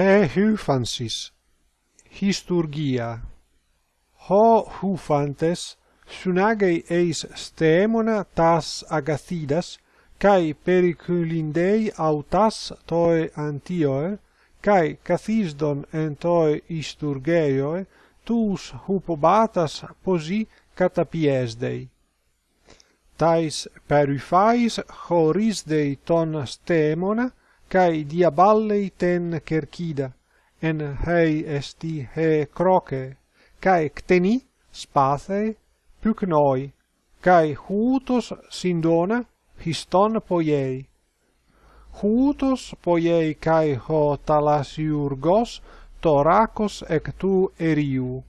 he hufansis histurgia. Ho hufantes sunagei eis stemona tas agathidas kai periculindei autas toi antioe kai kathisdon en toi isturgeioe tous hupobatas posi catapiesdei. Tais perifais chorisdei ton stemona cae diaballei ten cercida, en hei esti he croce, cae cteni spathei pucnoi, kai hutos sindona histon poiei. Hutos poiei kai ho talasiurgos torakos ek tu eriu.